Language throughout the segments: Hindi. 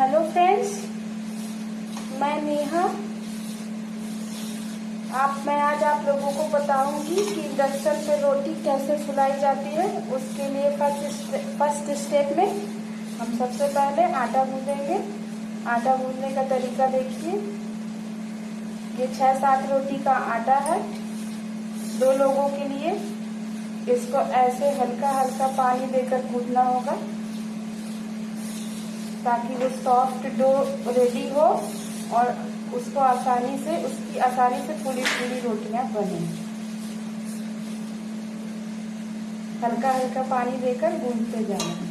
हेलो फ्रेंड्स मैं नेहा. आप, मैं आज आप लोगों को बताऊँगी कि इंडक्शन पे रोटी कैसे फुलाई जाती है। उसके लिए फ़र्स्ट फ़र्स्ट स्टेप में हम सबसे पहले आटा गूंदेंगे। आटा गूंदने का तरीका देखिए। ये छह सात रोटी का आटा है। दो लोगों के लिए इसको ऐसे हल्का हल्का पानी देकर गूंदना होगा, ताकि वो सॉफ्ट डो रेडी हो और उसको आसानी से, उसकी आसानी से पूरी पूरी रोटियाँ बने। हल्का हल्का पानी देकर गूंदते जाना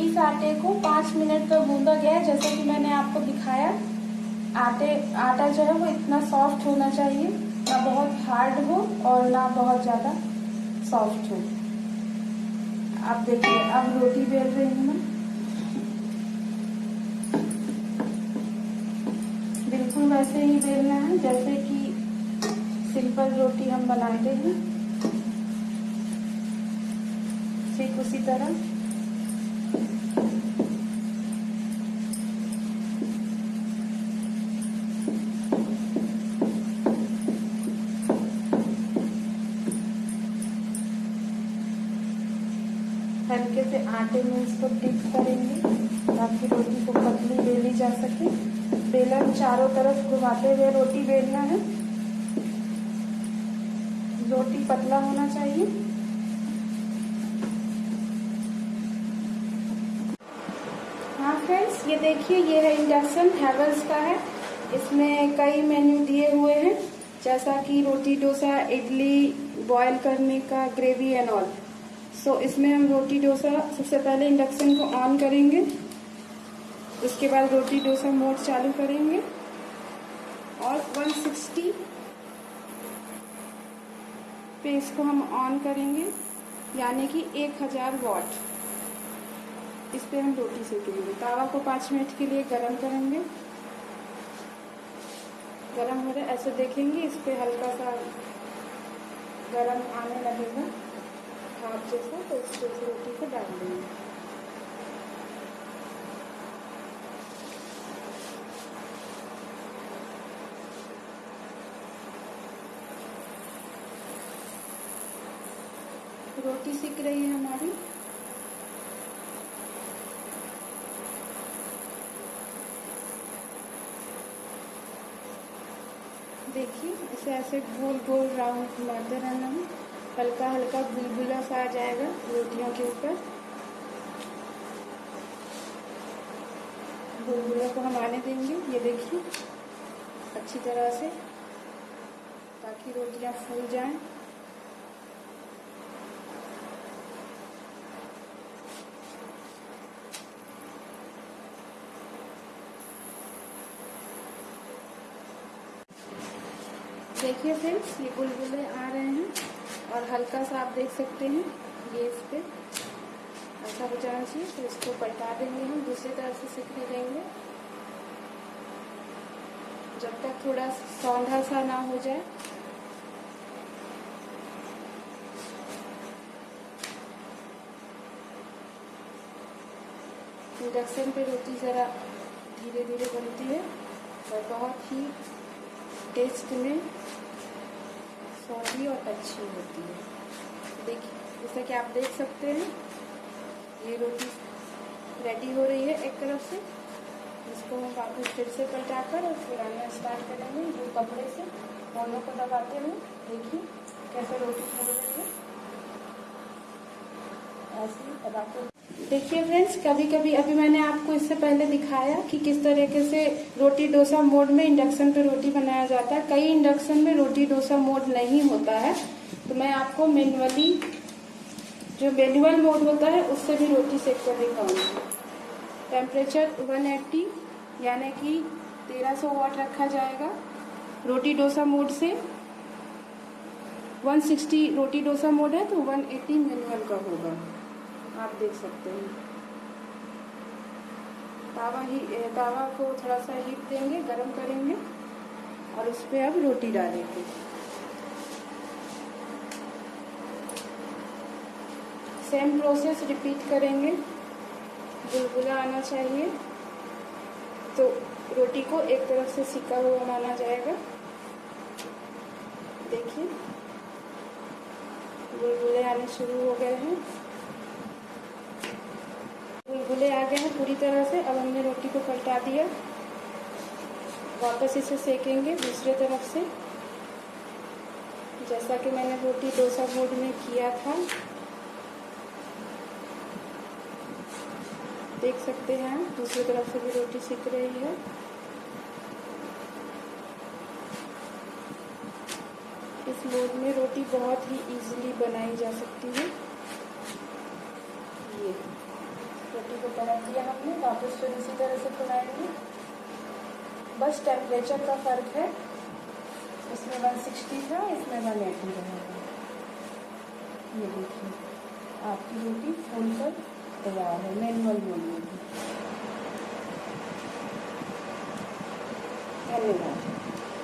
इस आटे को पाँच मिनट पर गूंदा गया है, जैसे कि मैंने आपको दिखाया। आटे, आटा जो है वो इतना सॉफ्ट होना चाहिए। ना बहुत हार्ड हो और ना बहुत ज़्यादा सॉफ्ट हो। आप देखिए, अब रोटी बेल रही हूँ मैं। बिल्कुल वैसे ही बेलना है, जैसे कि सिंपल रोटी हम बनाते हैं। ठीक उसी तरह। हल्के से आटे में इसको डिप करेंगे ताकि रोटी को पतली बेली जा सके। बेलन चारों तरफ़ घुमाते हुए रोटी बेलना है। रोटी पतला होना चाहिए हाँ फ्रेंड्स ये देखिए, ये है इंडक्शन, हैवल्स का है। इसमें कई मेन्यू दिए हुए हैं, जैसा कि रोटी, डोसा, इडली बॉयल करने का ग्रेवी एंड ऑल सो इसमें हम रोटी, डोसा सबसे पहले इंडक्शन को ऑन करेंगे। उसके बाद रोटी, डोसा मोड चालू करेंगे। और 160 पे इसको हम ऑन करेंगे, यानी कि 1000 वॉट इस पे हम रोटी सेकेंगे। तावा को पाँच मिनट के लिए गर्म करेंगे। गरम हो रहा है, ऐसे देखेंगे, इस पर हल्का सा गरम आने लगेगा हाथ जैसा तो इस जैसे रोटी को डाल देंगे। रोटी सीख रही है हमारी। देखिए, इसे ऐसे गोल गोल राउंड घुमाते रहना है हल्का हल्का बुलबुला सा आ जाएगा रोटियों के ऊपर। बुलबुला को हम आने देंगे, ये देखिए, अच्छी तरह से, ताकि रोटियाँ फूल जाएँ। देखिए फ्रेंड्स ये बुलबुले आ रहे हैं और हल्का सा आप देख सकते हैं ये इस पे। ऐसा हो जाना चाहिए तो इसको पलटा देंगे हम, दूसरी तरफ़ से सीखने देंगे। जब तक थोड़ा सौंधा सा ना हो जाए। इंडक्शन पे रोटी ज़रा धीरे धीरे बनती है और बहुत ही टेस्ट में स्वादी और अच्छी होती है। देखिए जैसा कि आप देख सकते हैं, ये रोटी रेडी हो रही है एक तरफ़ से। इसको हम वापस फिर से पलटाकर और फिर आना स्टार्ट करेंगे जो कपड़े से। दोनों को दबाते हुए देखिए कैसे रोटी फूल रही है। ऐसे ही दबाते देखिए फ्रेंड्स कभी कभी अभी मैंने आपको इससे पहले दिखाया कि किस तरीके से रोटी डोसा मोड में इंडक्शन पे रोटी बनाया जाता है। कई इंडक्शन में रोटी डोसा मोड नहीं होता है। तो मैं आपको मेनुअली जो मेनुअल मोड होता है, उससे भी रोटी सेक कर दिखाऊँगी टेम्परेचर 180 यानी कि 1300 वाट रखा जाएगा रोटी डोसा मोड से। 160 रोटी डोसा मोड है तो 180 मैनुअल का होगा। आप देख सकते हैं। तावा ही तावा को थोड़ा सा हीट देंगे, गरम करेंगे, और उस पर अब रोटी डालेंगे। सेम प्रोसेस रिपीट करेंगे। बुलबुला आना चाहिए तो रोटी को एक तरफ़ से सिका हुआ माना जाएगा। देखिए, बुलबुले आने शुरू हो गए हैं। बुलबुले आ गए हैं पूरी तरह से, अब हमने रोटी को पलटा दिया। वापस इसे सेकेंगे दूसरे तरफ़ से। जैसा कि मैंने रोटी डोसा मोड में किया था। देख सकते हैं दूसरी तरफ़ से भी रोटी सीख रही है। इस मोड में रोटी बहुत ही इजीली बनाई जा सकती है। ये। को पलट दिया हमने, वापस फिर इसी तरह से फुलाएँगे बस टेम्परेचर का फ़र्क है। इसमें 160 था, इसमें 180 रहेगा ये देखिए, आपकी रोटी फूल कर तैयार है मैनुअल में धन्यवाद